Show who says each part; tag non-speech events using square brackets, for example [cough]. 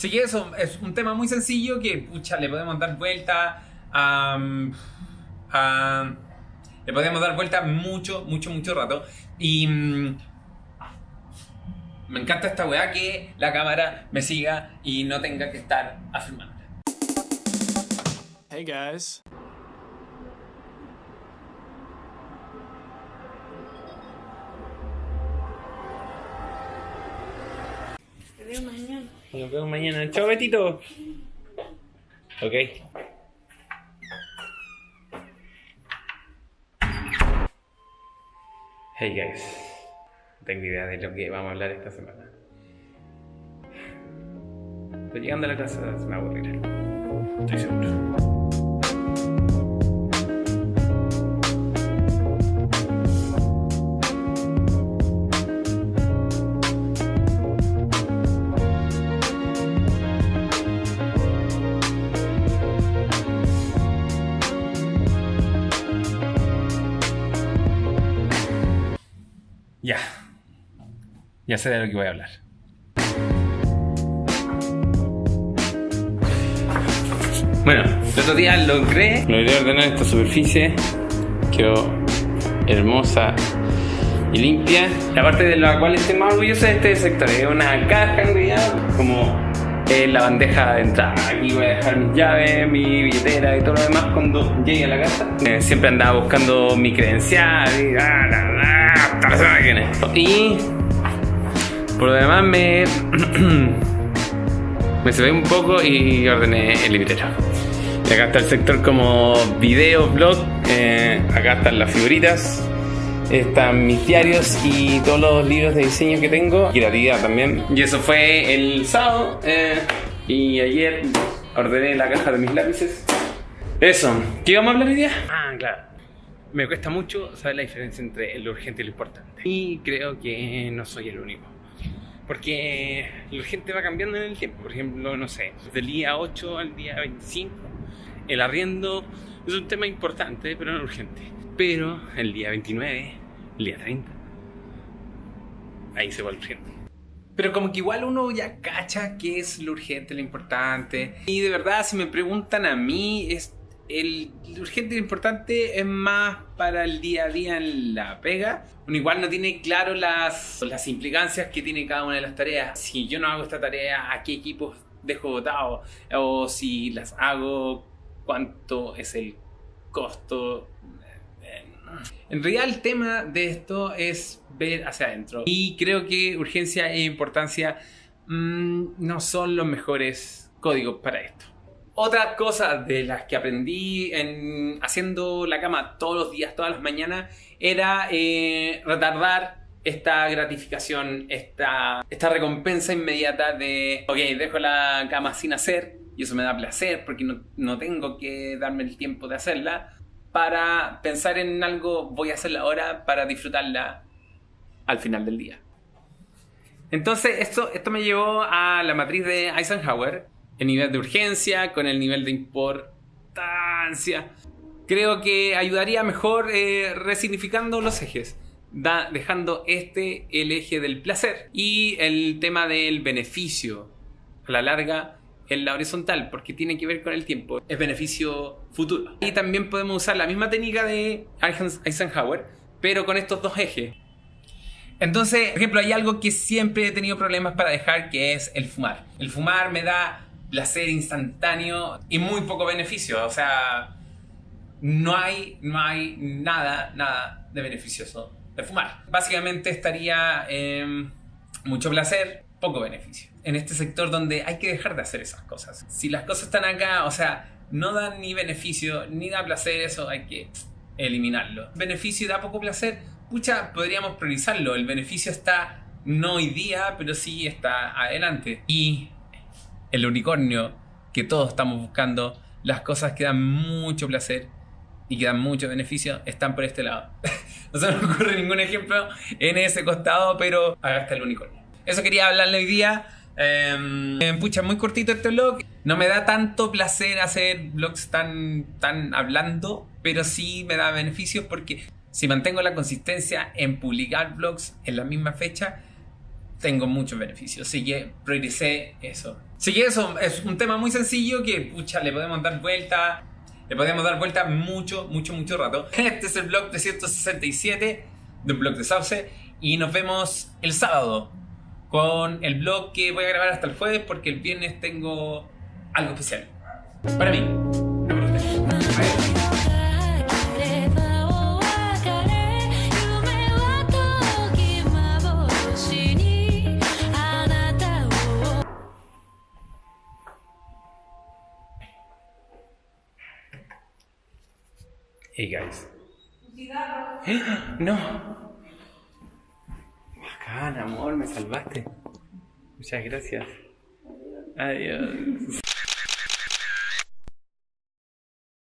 Speaker 1: Así que eso es un tema muy sencillo que, pucha, le podemos dar vuelta a, a- le podemos dar vuelta mucho, mucho, mucho rato. Y mm, me encanta esta weá que la cámara me siga y no tenga que estar afirmando.
Speaker 2: Hey guys.
Speaker 1: Nos vemos mañana. Chao, Betito. Ok. Hey guys. No tengo idea de lo que vamos a hablar esta semana. Pero llegando a la casa se me aburrirá. Estoy seguro. Ya. Ya sé de lo que voy a hablar. Bueno, el otro día logré, logré ordenar esta superficie. Quedó hermosa y limpia. La parte de la cual estoy más orgulloso de este sector es una caja en realidad, como eh, la bandeja de entrada. Aquí voy a dejar mis llaves, mi billetera y todo lo demás cuando llegue a la casa. Eh, siempre andaba buscando mi credencial y, ah, Y por lo demás me [clears throat] me se un poco y ordené el librero. Y acá está el sector como video, blog. eh, acá están las figuritas. Están mis diarios y todos los libros de diseño que tengo. Y la también. Y eso fue el sábado. eh, y ayer ordené la caja de mis lápices. Eso. ¿Qué íbamos a hablar hoy día? Ah, claro. Me cuesta mucho saber la diferencia entre lo urgente y lo importante. Y creo que no soy el único. Porque lo urgente va cambiando en el tiempo. Por ejemplo, no sé, del día 8 al día 25, el arriendo es un tema importante, pero no urgente. Pero el día 29, el día 30, ahí se vuelve urgente. Pero como que igual uno ya cacha qué es lo urgente, lo importante. Y de verdad, si me preguntan a mí, es el urgente y lo importante es más para el día a día en la pega. Uno igual no tiene claro las, las implicancias que tiene cada una de las tareas. Si yo no hago esta tarea, ¿a qué equipos dejo votado? O si las hago, ¿cuánto es el costo? En realidad el tema de esto es ver hacia adentro. Y creo que urgencia e importancia mm, no son los mejores códigos para esto. Otra cosa de las que aprendí en haciendo la cama todos los días, todas las mañanas, era eh, retardar esta gratificación, esta, esta recompensa inmediata de, ok, dejo la cama sin hacer y eso me da placer porque no, no tengo que darme el tiempo de hacerla para pensar en algo, voy a hacerla ahora para disfrutarla al final del día. Entonces, esto, esto me llevó a la matriz de Eisenhower, el nivel de urgencia con el nivel de importancia. Creo que ayudaría mejor eh, resignificando los ejes, dejando este el eje del placer y el tema del beneficio a la larga en la horizontal, porque tiene que ver con el tiempo, es beneficio futuro. Y también podemos usar la misma técnica de Eisen- Eisenhower, pero con estos dos ejes. Entonces, por ejemplo, hay algo que siempre he tenido problemas para dejar, que es el fumar. El fumar me da placer instantáneo y muy poco beneficio. O sea, no hay, no hay nada, nada de beneficioso de fumar. Básicamente estaría en mucho placer, poco beneficio. En este sector donde hay que dejar de hacer esas cosas. Si las cosas están acá, o sea, no dan ni beneficio, ni da placer, eso hay que eliminarlo. Beneficio da poco placer, pucha, podríamos priorizarlo. El beneficio está no hoy día, pero sí está adelante. Y el unicornio que todos estamos buscando, las cosas que dan mucho placer y que dan mucho beneficio, están por este lado. [laughs] no se me ocurre ningún ejemplo en ese costado, pero acá el unicornio. Eso quería hablarle hoy día. Eh, pucha, muy cortito este vlog. No me da tanto placer hacer vlogs tan, tan hablando, pero sí me da beneficios porque si mantengo la consistencia en publicar vlogs en la misma fecha, tengo muchos beneficios. Así que prioricé eso. Así que eso es un tema muy sencillo que, pucha, le podemos dar vuelta. Le podemos dar vuelta mucho, mucho, mucho rato. [laughs] Este es el blog 367 de un blog de Sauce. Y nos vemos el sábado con el blog que voy a grabar hasta el jueves porque el viernes tengo algo especial. Para mí. No
Speaker 3: Hey guys. No. Bacán, amor, me salvaste. Muchas gracias. Adiós.